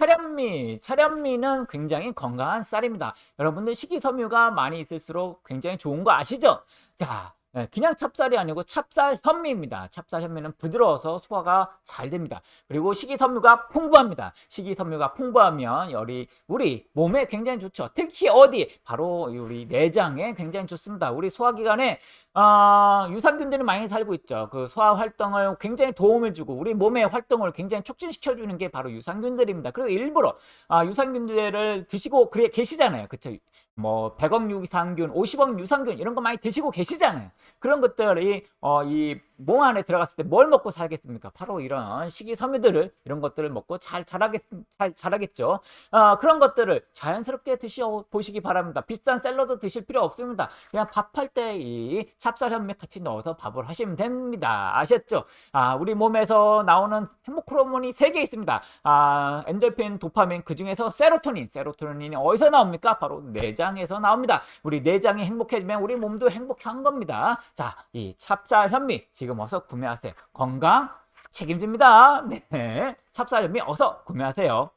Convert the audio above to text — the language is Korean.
차련미, 차련미는 굉장히 건강한 쌀입니다. 여러분들 식이섬유가 많이 있을수록 굉장히 좋은 거 아시죠? 자, 예, 그냥 찹쌀이 아니고 찹쌀 현미입니다. 찹쌀 현미는 부드러워서 소화가 잘 됩니다. 그리고 식이섬유가 풍부합니다. 식이섬유가 풍부하면 열이 우리 몸에 굉장히 좋죠. 특히 어디? 바로 우리 내장에 굉장히 좋습니다. 우리 소화기관에 어, 유산균들이 많이 살고 있죠. 그 소화 활동을 굉장히 도움을 주고 우리 몸의 활동을 굉장히 촉진시켜 주는 게 바로 유산균들입니다. 그리고 일부러 아, 유산균들을 드시고 그래 계시잖아요. 그쵸? 뭐 100억 유산균, 50억 유산균 이런 거 많이 드시고 계시잖아요. 그런 것들이 어, 이 몸 안에 들어갔을 때 뭘 먹고 살겠습니까? 바로 이런 식이섬유들을 이런 것들을 먹고 잘 자라겠 잘 자라겠죠. 어, 그런 것들을 자연스럽게 드셔 보시기 바랍니다. 비싼 샐러드 드실 필요 없습니다. 그냥 밥할 때 이 찹쌀 현미 같이 넣어서 밥을 하시면 됩니다. 아셨죠? 아, 우리 몸에서 나오는 행복 호르몬이 세 개 있습니다. 아, 엔돌핀, 도파민 그 중에서 세로토닌, 세로토닌이 어디서 나옵니까? 바로 내장에서 나옵니다. 우리 내장이 행복해지면 우리 몸도 행복한 겁니다. 자, 이 찹쌀 현미 지금 어서 구매하세요. 건강 책임집니다. 네. 찹쌀 현미 어서 구매하세요.